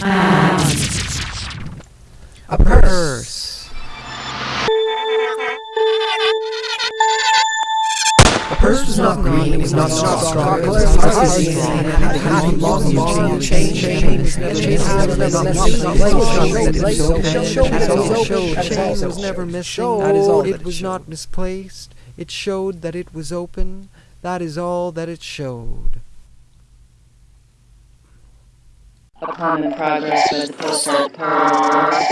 A purse. The purse was not green, it was not straw, it was not fuzzy, it had long, long chain, chain, never chain was never missing, it was not misplaced, it showed that it was open, that is all that it showed. A common progress with postal per